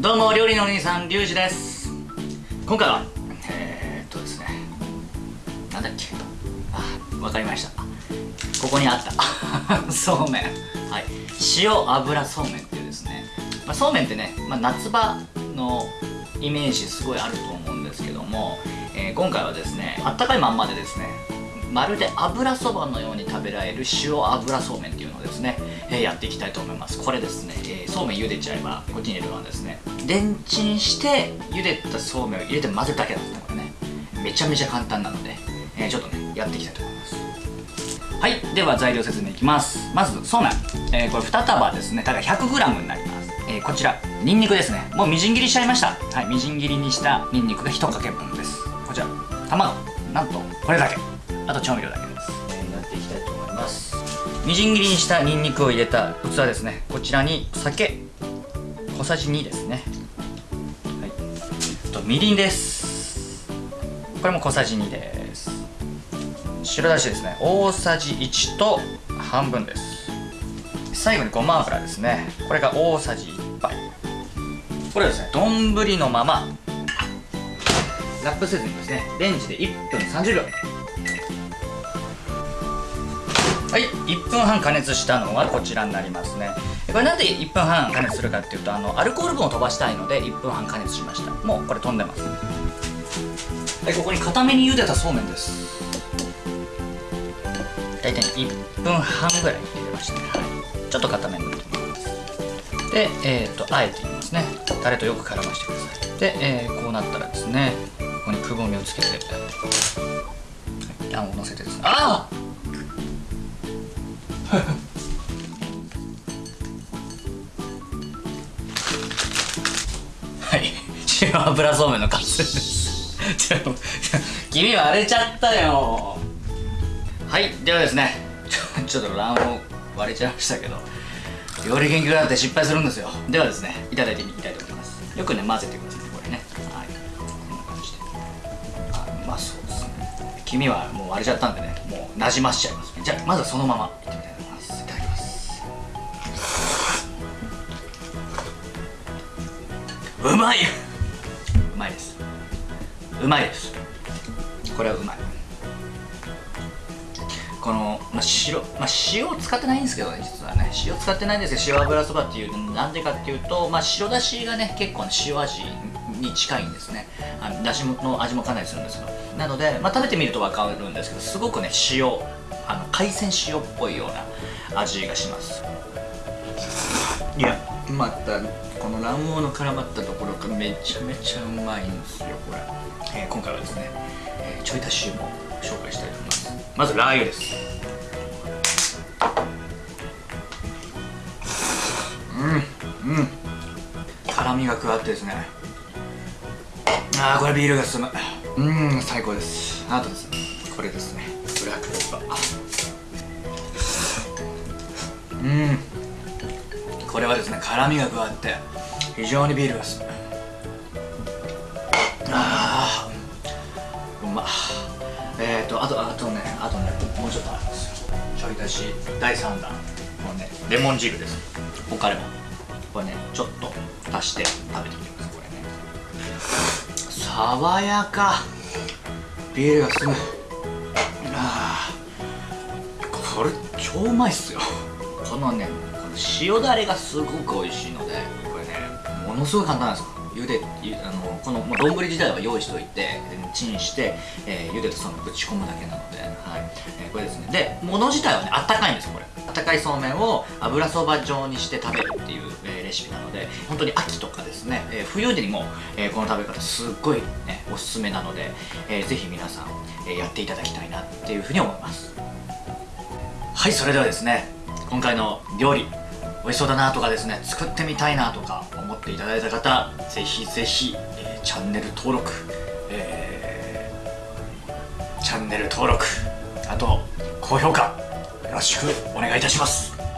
どうも料理のお兄さんリュウジです。今回はえー、っとですねなんだっけ？あわかりました。ここにあった。そうめん。はい。塩油そうめんっていうですね、まあ、そうめんってね、まあ、夏場のイメージすごいあると思うんですけども、えー、今回はですねあったかいまんまでですねまるで油そばのように食べられる塩油そうめんっていうのをですね、えー、やっていきたいと思います。これですね、えー、そうめん茹でちゃえばこっちに入れるのはですね。レンチンして茹でたそうめんを入れて混ぜるだけなんですね。これねめちゃめちゃ簡単なので、えー、ちょっとねやっていきたいと思います。はいでは材料説明いきます。まずそうめん、えー、これ2束ですね。ただ 100g になります、えー、こちらにんにくですね。もうみじん切りしちゃいました。はいみじん切りにしたにんにくが1かけ分です。こちら卵。なんとこれだけ。あと調味料だけです、え、やっていきたいと思います。みじん切りにしたにんにくを入れた器ですね。こちらに酒小さじ2ですね。はい。とみりんです。これも小さじ2です。白だしですね。大さじ1と半分です。最後にごま油ですね。これが大さじ1杯。これはですね丼のままラップせずにですねレンジで1分30秒。はい1分半加熱したのがこちらになりますね。これなんで1分半加熱するかっていうとあのアルコール分を飛ばしたいので1分半加熱しました。もうこれ飛んでます。はいここに固めに茹でたそうめんです。大体1分半ぐらい茹でました。ね、はい、ちょっと固めになってます。でえっ、ー、とあえていきますね。タレとよく絡ましてください。で、えー、こうなったらですねここにくぼみをつけて、あんをのせてです。ねああはい。塩油そうめんの完成です。君割れちゃったよ。はい。ではですねちょっと卵黄割れちゃいましたけど料理研究家だって失敗するんですよ。ではですねいただいてみたいと思います。よくね混ぜてくださいこれね。はい。こんな感じで。あうまそうですね。黄身はもう割れちゃったんでねもうなじましちゃいますじゃあまずはそのままいってみたい。うまい。うまいです。うまいです。これはうまい。この、まあ、白、まあ、塩を使ってないんですけどね実はね。塩使ってないんですけど塩油そばっていうなんでかっていうと、まあ、白だしがね結構、ね、塩味に近いんですね。あのだしの味もかなりするんですよなので、まあ、食べてみると分かるんですけどすごくね塩あの海鮮塩っぽいような味がします。いやまたこの卵黄の絡まったところがめちゃめちゃうまいんですよこれ、えー、今回はですね、えー、ちょい足しも紹介したいと思います。まずラー油です。うんうん。辛みが加わってですね。ああこれビールが進む。うん最高です。あとですねこれですね。ブラックペッパー。うん。これはですね辛みが加わって非常にビールが進むああうまっ。えっ、ー、とあとあとねあとねもうちょっとあるんですよ。ちょい足し第3弾。もうねレモン汁です。他レモンこれねちょっと足して食べてみてください。これね。爽やか。ビールが進む。ああこれ超うまいっすよ。このね塩だれがすごく美味しいのでこれねものすごい簡単なんですよ。茹であのこの丼自体は用意しておいてチンして、えー、茹でたそのぶち込むだけなので、はい。えー、これですね。で物自体はねあったかいんですよこれ。あったかいそうめんを油そば状にして食べるっていう、えー、レシピなので本当に秋とかですね、えー、冬にも、えー、この食べ方すっごい、ね、おすすめなので、えー、ぜひ皆さん、えー、やっていただきたいなっていうふうに思います。はいそれではですね今回の料理。美味しそうだなとかですね作ってみたいなとか思っていただいた方ぜひぜひ、えー、チャンネル登録、えー、チャンネル登録あと高評価よろしくお願いいたします。